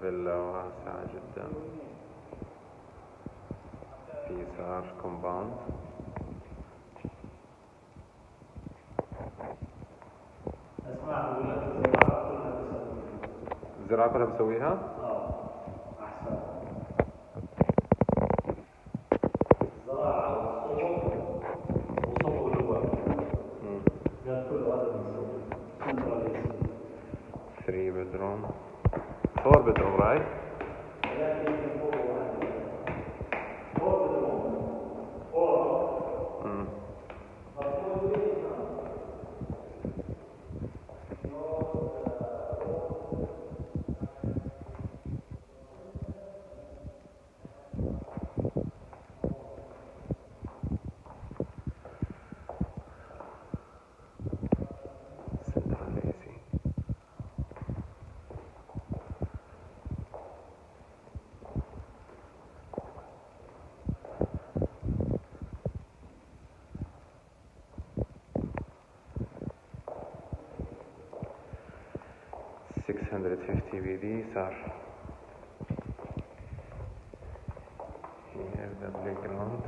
فيلا واسعة جدا. في يسار كومباوند اسمع أقول لك الزراعه كلها بسوي الزراعة كلها بسويها؟ آه احسن الزراعه والصوب. كان كل هذا بنسوي سنتراليزم 3 bedroom. Vorbereitung rein. 650 VDs are here the playground